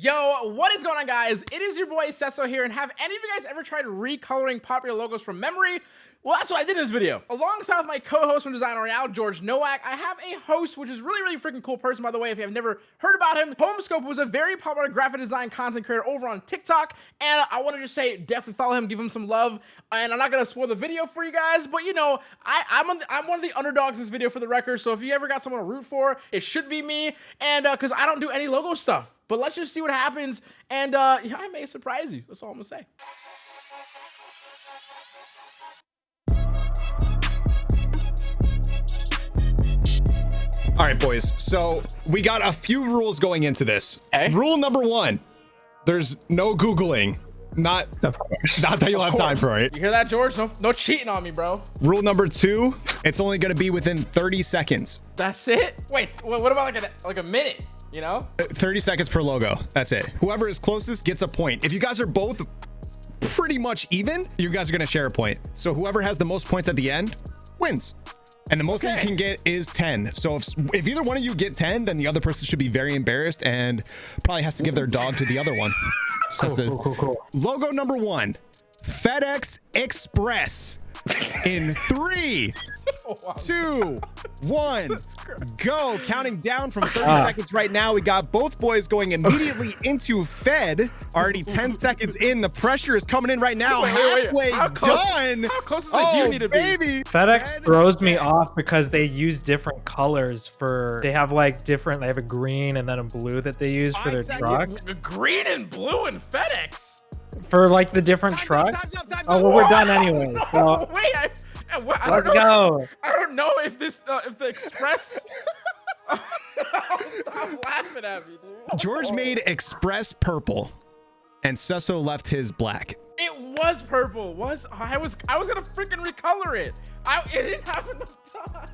Yo, what is going on guys? It is your boy Cesso here and have any of you guys ever tried recoloring popular logos from memory? Well, that's what I did in this video. Alongside with my co-host from Design Royale, George Nowak, I have a host, which is really, really freaking cool person, by the way, if you have never heard about him. Homescope was a very popular graphic design content creator over on TikTok, and I wanted to just say, definitely follow him, give him some love, and I'm not gonna spoil the video for you guys, but you know, I, I'm, on the, I'm one of the underdogs in this video for the record, so if you ever got someone to root for, it should be me, and uh, cause I don't do any logo stuff. But let's just see what happens. And uh, yeah, I may surprise you. That's all I'm gonna say. All right, boys. So we got a few rules going into this. Okay. Rule number one: there's no googling. Not, not that you'll have time for it. You hear that, George? No, no cheating on me, bro. Rule number two: it's only going to be within 30 seconds. That's it. Wait, what about like a like a minute? You know? 30 seconds per logo. That's it. Whoever is closest gets a point. If you guys are both pretty much even, you guys are going to share a point. So whoever has the most points at the end wins. And the most that Okay. you can get is 10. So if, if either one of you get 10, then the other person should be very embarrassed and probably has to give their dog to the other one. Just has to- Cool, cool, cool. Logo number one, FedEx Express. In three, two, one, go. Counting down from 30 Ah. seconds right now. We got both boys going immediately into Fed. Already 10 seconds in. The pressure is coming in right now. Wait, wait, wait. Halfway How close- done. how close does the oh, U need to be? baby. FedEx Fed throws me Express. off because they use different colors for. They have like different. They have a green and then a blue that they use for their Five trucks. Green and blue and FedEx. For like the different Time's up, trucks. time's up, time's Oh well, we're done anyway. no, So wait, I, I, well, I let's don't know. go. I don't know if this uh, if the express. Stop laughing at me, dude. George made Express purple, and Cesso left his black. It was purple. Was I was I was gonna freaking recolor it. I it didn't have enough time.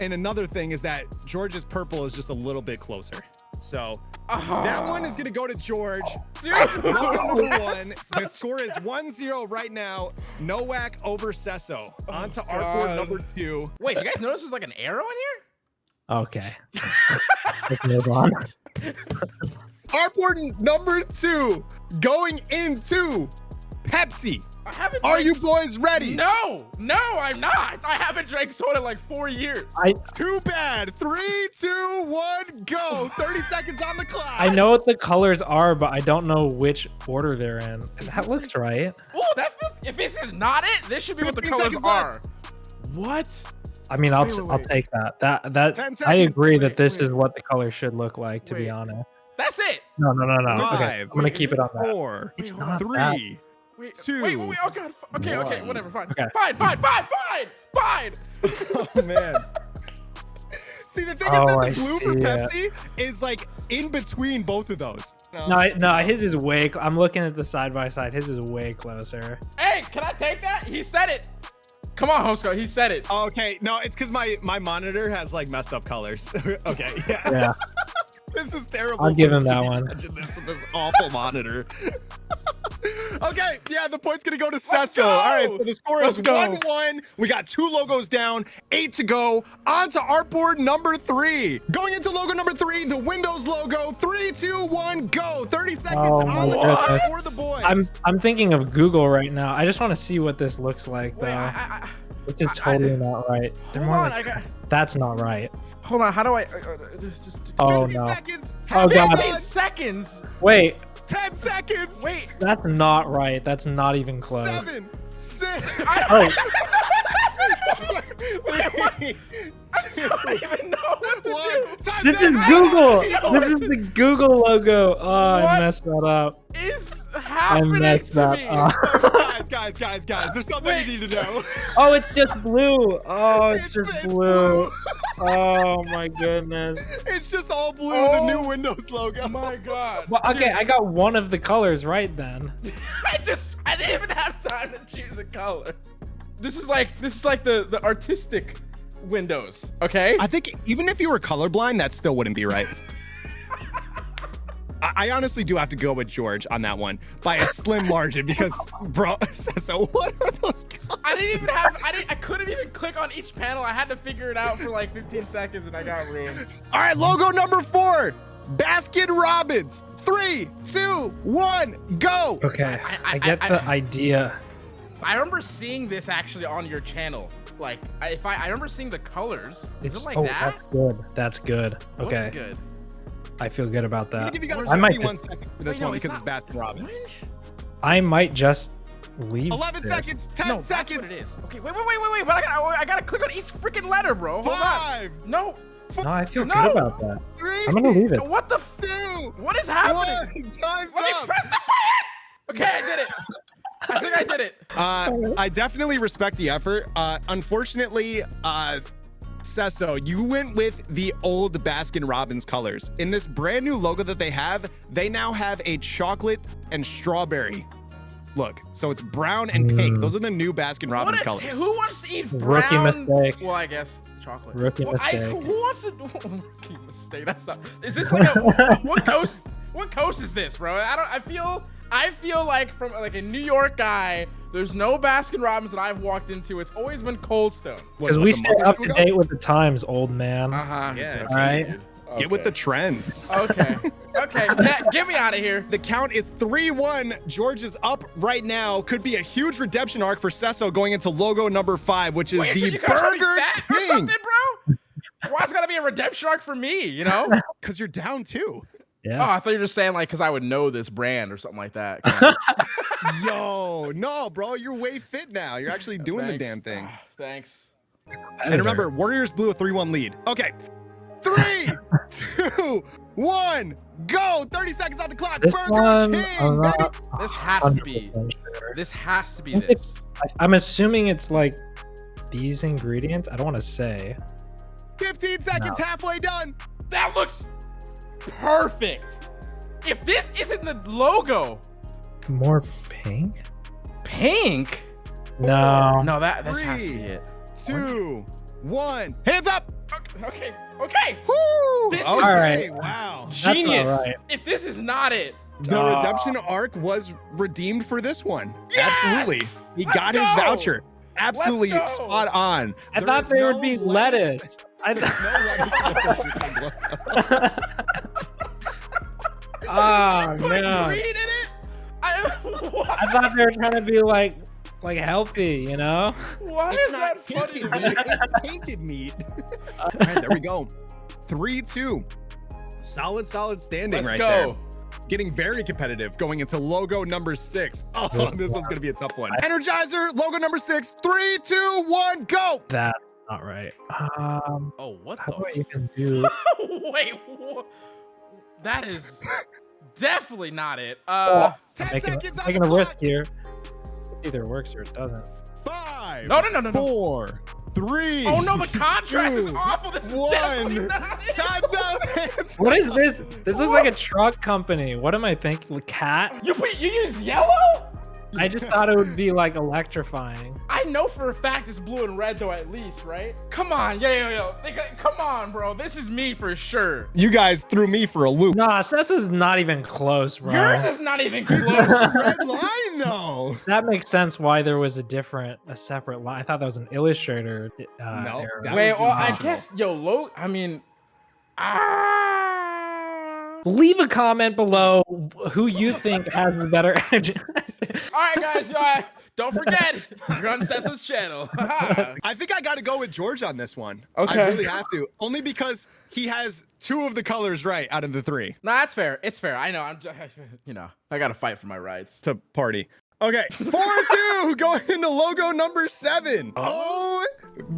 And another thing is that George's purple is just a little bit closer. So uh-huh. that one is going to go to George. Dude. Logo number one. The score is 1-0 right now. Nowak over Cesso. On oh to artboard God. number two. Wait, you guys notice there's like an arrow in here? Okay. Let's move on. Artboard number two. Going into Pepsi. I haven't. Are drank you boys ready? No, no, I'm not. I haven't drank soda in like four years. I Too bad. Three, two, one, go. 30 seconds on the clock. I know what the colors are, but I don't know which order they're in. That looks right. Oh, that feels. If this is not it, this should be what the colors are. left. What? I mean, I'll Wait, wait, I'll take that. That that 10 I seconds. agree that this wait. is what the color should look like. To Wait. be honest. That's it. No, no, no, no. Five. Okay, I'm gonna keep it on that. Four, Wait, It's hold on. not that. Three. Wait, Two, wait, wait, wait. Oh god. f- Okay, okay, whatever. Fine. Okay. Fine, fine, fine, fine, fine. Oh man. See the thing Oh, is that the blue for. Pepsi is like in between both of those. No, I- no, his is way. Cl- I'm looking at the side by side. His is way closer. Hey, can I take that? He said it. Come on, Homesco. He said it. Okay, no, it's because my my monitor has like messed up colors. okay, yeah. Yeah. This is terrible. I'll give him that me one. judging This with this awful monitor. okay, yeah, the point's gonna go to Let's Cesso. All right, so the score Let's is go. one one. We got two logos down, eight to go. On to artboard number three. Going into logo number three, the Windows logo. Three, two, one, go. Thirty seconds Oh on the my clock for the boys. I'm I'm thinking of Google right now. I just want to see what this looks like though. Wait, I, I, I, this is I- I- totally not right. They're hold more on. like- I got. that's not right. Hold on. How do I? Uh, uh, just, just, Oh 50 no. seconds. Oh, God. 15 seconds. Wait, 10 seconds. Wait. that's not right. That's not even close. Seven. Six. Oh, three, I don't even know what to one. do. This is Google. This is the Google logo. Oh, I messed that up. Is I messed to that me? up. guys, guys, guys, guys. There's something Wait. you need to know. Oh, it's just blue. Oh, it's, It's- just it's blue. Oh my goodness. It's just all blue, Oh. the new oh Windows logo. My God. Well, okay, Dude, I got one of the colors right then. I just I didn't even have time to choose a color. This is like this is like the the artistic windows. Okay. I think even if you were colorblind, that still wouldn't be right. I, I honestly do have to go with George on that one by a slim margin because, bro. So what are those? colors? I didn't even have I didn't I couldn't even click on each panel. I had to figure it out for like 15 seconds and I got ruined. All right, logo number four. Baskin Robbins. Three, two, one, go. Okay, I- I, I- get I- the idea. I remember seeing this actually on your channel. Like, if I, I remember seeing the colors. Is It's it like oh, that? that's good. That's good. What's Okay, good? I feel good about that. give you guys I might 51 just- seconds for this Wait, no, one because it's Baskin Robbins. I might just leave. 11 this. seconds, 10 no, seconds, that's what it is. Okay, wait, wait, wait, wait, wait. But I gotta, I gotta click on each freaking letter, bro. Hold five, on. No, No, I feel No! good about that. three, I'm gonna leave it. what the? F- two, what is happening? one. Time's Let me up. press the button. Okay, I did it. I think I did it. Uh, I definitely respect the effort. Uh, unfortunately, uh, Cesso, you went with the old Baskin Robbins colors. In this brand new logo that they have, they now have a chocolate and strawberry look. So it's brown and pink. Mm. Those are the new Baskin Robbins colors. who wants to eat brown? Rookie mistake. Well, I guess chocolate. Rookie Well, I- mistake. who wants to? Rookie mistake. That's not. Is this like a what coast? What coast is this, bro? I don't. I feel. I feel like from like a New York guy. There's no Baskin Robbins that I've walked into. It's always been Cold Stone. Because we the stay up to date with the times, old man. Uh huh. Yeah, All right. Get with the trends. Okay. Okay. Net, get me out of here. The count is 3-1. George is up right now. Could be a huge redemption arc for Cesso going into logo number five, which is Wait, the you guys call me Burger fat or King. something, bro? Why's it gotta be a redemption arc for me? You know? Because you're down too. Oh, I thought you were just saying like because I would know this brand or something like that. Yo, no, bro, you're way fit now. You're actually doing the damn thing. Ah, Thanks. And remember, Warriors blew a 3-1 lead. Okay. Three, two, one, go. 30 seconds on the clock. This Burger one, King, baby. not This has to be. sure. This has to be I this. I- I'm assuming it's like these ingredients. I don't want to say. 15 seconds, halfway done. That looks perfect. If this isn't the logo, More pink? pink. No. No, that this has to Three. be it. Two, one. Hands up. Okay, okay, okay. Woo. This is- okay, Alright. wow. That's Genius. right. If this is not it, The Ah. redemption arc was redeemed for this one. Yes! Absolutely. He Let's got his voucher. Absolutely spot on. I There thought is there would no be lettuce. I, There's no lettuce oh put no! green in it. I, what? I thought they were trying to be like, like healthy, you know? Why It's is not that funny painted to me? meat, it's painted meat. All right, there we go. 3-2. Solid, solid standing Let's right go. there. Getting very competitive going into logo number six. Oh, this one's gonna be a tough one. Energizer, logo number six. Three, two, one, go. That's not right. Um, Oh, what the? how do I the? even do? Wait, wha- that is definitely not it. Uh, 10 making seconds on taking the a risk here. Either works or it doesn't. Five. no, no, no, no, no. Four. Three. Oh no, the contrast is awful. This is one. not it. Time's up. What is this? This looks like a truck company. What am I thinking? Cat? You put, you use yellow? I just thought it would be like electrifying. I know for a fact it's blue and red though, at least, right? Come on, yo, yo, yo. Come on, bro. This is me for sure. You guys threw me for a loop. Nah, Sessa's not even close, bro. Yours is not even close. Red line though. That makes sense why there was a different, a separate line. I thought that was an illustrator. Uh, No, error. Wait, well, I guess, yo, low. I mean, ah. Leave a comment below who you think has the better edge. All right, guys. Uh, don't forget, you're on Cessa's channel. I think I got to go with George on this one. Okay. I really have to. Only because he has two of the colors right out of the three no, that's fair. It's fair. I know. I'm just, you know, I got to fight for my rights. to party. Okay, 4-2 going into logo number seven. Oh,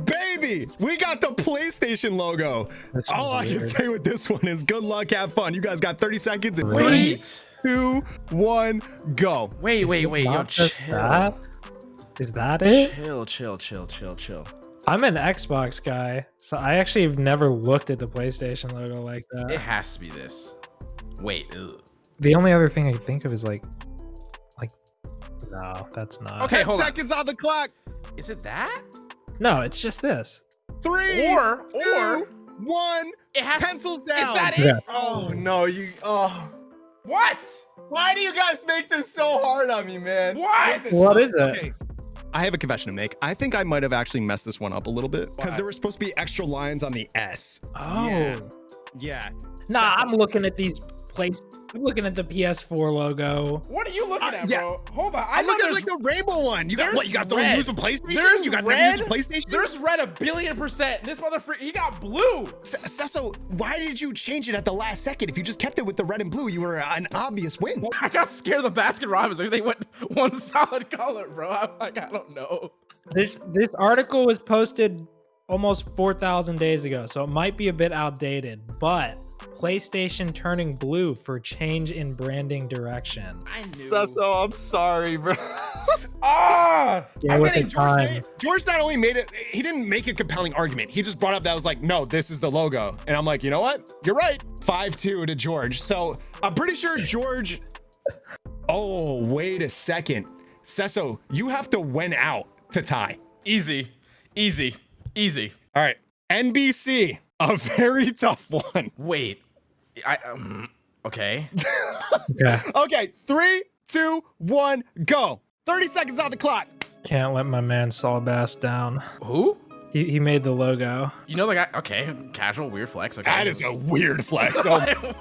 baby. We got the PlayStation logo. That's All I can say with this one is good luck, have fun. You guys got 30 seconds. in Wait, two, one, go. wait, wait, wait. Yo, chill. that? Is that it? Chill, chill, chill, chill, chill. I'm an Xbox guy, so I actually have never looked at the PlayStation logo like that. It has to be this. Wait. ugh. The only other thing I can think of is like, like, no, that's not. Okay, 10 hold on. seconds on the clock. Is it that? No, it's just this. Three, Or- two, or- one. It has. Pencils down. Is that it? Yeah. Oh no, you. Oh. What? Why do you guys make this so hard on me, man? What? What is it? Okay. I have a confession to make. I think I might have actually messed this one up a little bit because there were supposed to be extra lines on the S. Oh, Yeah. Yeah. Nah, Cesso- I'm looking at these place. I'm looking at the PS4 logo. What are you looking Uh, at, yeah. bro? Hold on. I I'm looking at like the rainbow one. You got what? You got the red. use of PlayStation? There's you got red. the use of PlayStation? there's red a billion percent. This motherfucker, he got blue. S- why did you change it at the last second? If you just kept it with the red and blue, you were an obvious win. I got scared of the Baskin Robbins. They went one solid color, bro. I'm like, I don't know. This this article was posted almost 4,000 days ago, so it might be a bit outdated. But PlayStation turning blue for change in branding direction. I knew. Cesso, I'm sorry, bro. Ah! Yeah, I with mean, the George, time. George not only made it, he didn't make a compelling argument. He just brought up that was like, no, this is the logo. And I'm like, you know what? You're right. 5-2 to George. So I'm pretty sure George. Oh, wait a second. Cesso, you have to win out to tie. Easy, easy, easy. All right. NBC, a very tough one. Wait, I um, okay. Yeah, Okay, three, two, one, go. 30 seconds on the clock. can't let my man Saul Bass down. Who? He, he made the logo. You know the guy? Okay, casual, weird flex. Okay, That is a weird flex. So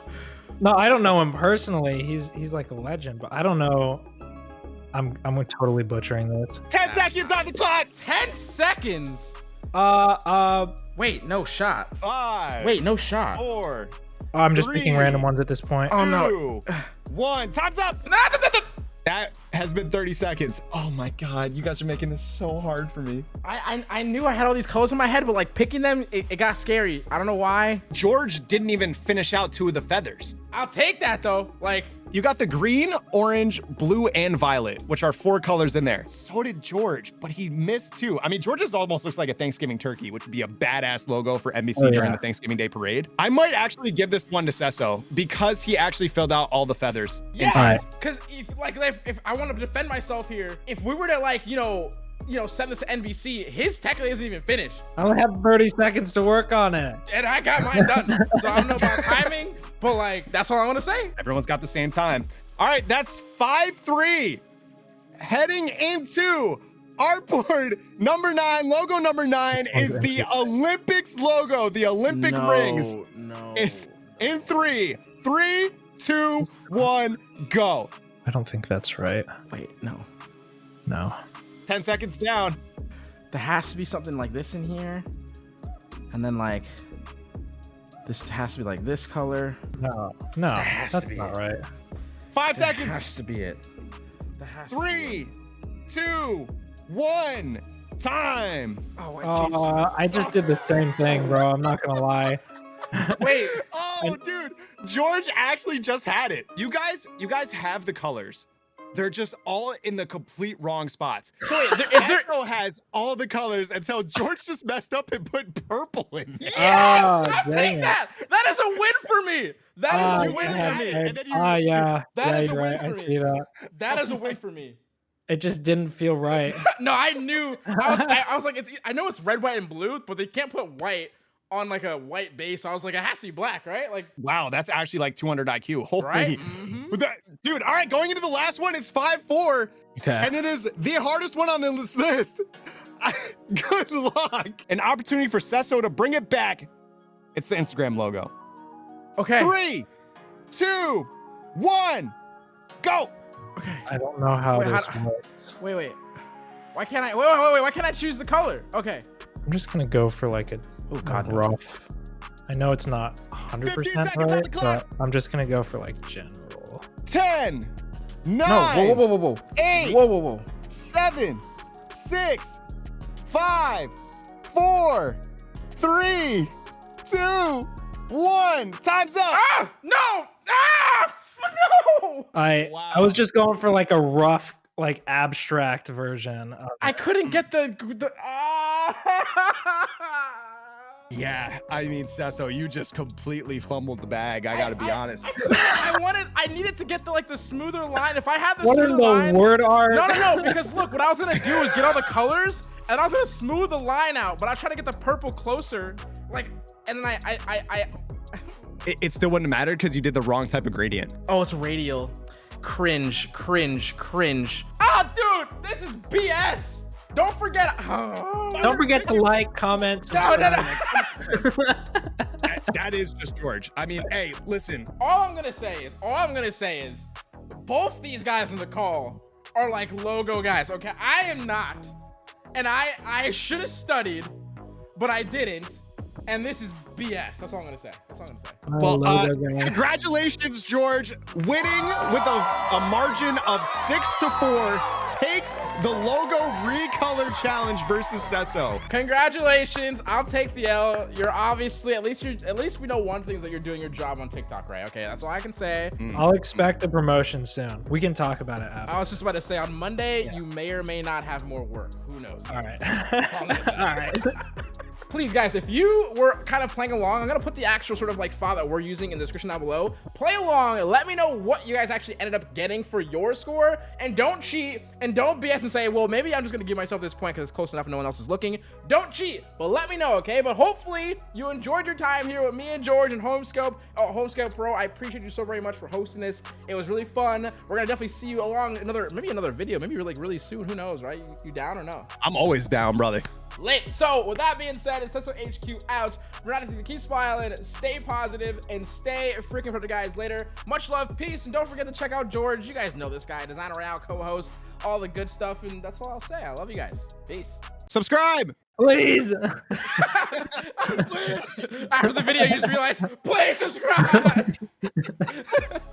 No, I don't know him personally. He's he's like a legend, but I don't know. I'm I'm totally butchering this. 10 seconds on the clock. ten seconds. Uh uh, Wait, no shot. Five. Wait, no shot. Four. I'm just Three. picking random ones at this point. Oh, no. one. Time's up. That has been 30 seconds. Oh my God. You guys are making this so hard for me. I, I I knew I had all these colors in my head, but like picking them, it, it got scary. I don't know why. George didn't even finish out two of the feathers. I'll take that though. Like, You got the green, orange, blue, and violet, which are four colors in there. So did George, but he missed two. I mean, George's almost looks like a Thanksgiving turkey, which would be a badass logo for NBC Oh, during the Thanksgiving Day parade. I might actually give this one to Cesso because he actually filled out all the feathers. yes, because if like if, if I want to defend myself here, if we were to like you know you know send this to NBC, his technically isn't even finished, I only have 30 seconds to work on it. and I got mine done. so I don't know about timing, but like that's all I want to say. Everyone's got the same time. All right, that's 5-3. Heading into artboard, number nine, logo number nine oh, is the Olympics logo, the Olympic rings. No. In, in three, three, two, one, go. I don't think that's right. Wait, no. No. 10 seconds down. There has to be something like this in here, and then like this has to be like this color. No. No. has to That's be not it. right. Five That seconds. has to be it. That has to be Three, two, one. Time. Oh, wait. Uh, I just did the same thing, bro. I'm not gonna lie. wait. Oh, dude, George actually just had it. You guys, you guys have the colors. They're just all in the complete wrong spots. So wait, there, is there? Has all the colors until George just messed up and put purple in there. Yes, Oh, I'll take it. that. That is a win for me. That is Ah, a win. went for me. and- and then you- Ah, yeah. That yeah, is a win right. I for me. see that. That is a win for me. It just didn't feel right. No, I knew. I was, I, I was like, it's. I know it's red, white, and blue, but they can't put white on like a white base. I was like, it has to be black, right? Like, Wow, that's actually like 200 IQ. Holy. right? Mhm. That- dude, all right, going into the last one, it's 5-4, Okay. and it is the hardest one on this list. Good luck. An opportunity for Cesso to bring it back. It's the Instagram logo. Okay. Three, two, one, go. Okay. I don't know how Wait, this do- works. Wait, wait. Why can't I? Wait, wait, wait, wait. Why can't I choose the color? Okay. I'm just gonna go for like a, Oh God. rough. I know it's not 100% right, but I'm just gonna go for like general. 10, 9, No. Whoa, whoa, whoa, whoa, whoa. 8, Whoa, whoa, whoa. seven, six, five, four, three, two, one. Time's up. Ah! No! Ah! No! I Wow. I was just going for like a rough, like abstract version. Of I couldn't get the. the ah! Yeah, I mean, Cesso, you just completely fumbled the bag. I gotta be I- honest. I, couldn't- I wanted. I needed to get the like the smoother line. If I had the what in smoother the line. word art? No, no, no. Because look, what I was gonna do is get all the colors, and I was gonna smooth the line out, but I was trying to get the purple closer, like, and then I, I, I, I It, it still wouldn't matter because you did the wrong type of gradient. oh, it's radial. Cringe, cringe, cringe. Ah, dude, this is BS. Don't forget. Oh. Don't forget to like, comment, No, no, no. That- that is just George. I mean, hey, listen. All I'm gonna say is, all I'm gonna say is, both these guys in the call are like logo guys. Okay, I am not, and I I should have studied, but I didn't. And this is BS. That's all I'm gonna say. That's all I'm gonna say. Well, uh, congratulations, George, winning with a, a margin of six to four, takes the logo recolor challenge versus Cesso. Congratulations. I'll take the L. You're obviously at least you're at least we know one thing is that you're doing your job on TikTok, right? Okay, that's all I can say. I'll expect a promotion soon. We can talk about it after. I was just about to say on Monday you may or may not have more work. Who knows? All right. I'm gonna say. All right. Please guys if you were kind of playing along i'm gonna put the actual sort of like file that we're using in the description down below. Play along let me know what you guys actually ended up getting for your score and don't cheat and don't bs and say well maybe i'm just gonna give myself this point because it's close enough and no one else is looking. Don't cheat but let me know okay? But hopefully you enjoyed your time here with me and george and homescope. Oh homescope pro i appreciate you so very much for hosting this. It was really fun. We're gonna definitely see you along another maybe another video maybe like really soon. Who knows right? You, you down or no? I'm always down, brother. Lit. So with that being said, it's Cecil HQ out. We're not to keep smiling, stay positive, and stay freaking for the guys later. Much love, peace, and don't forget to check out George. You guys know this guy, Designer Royale co-host, all the good stuff, and that's all I'll say. I love you guys. Peace. Subscribe. Please. After the video, you just realize, please subscribe.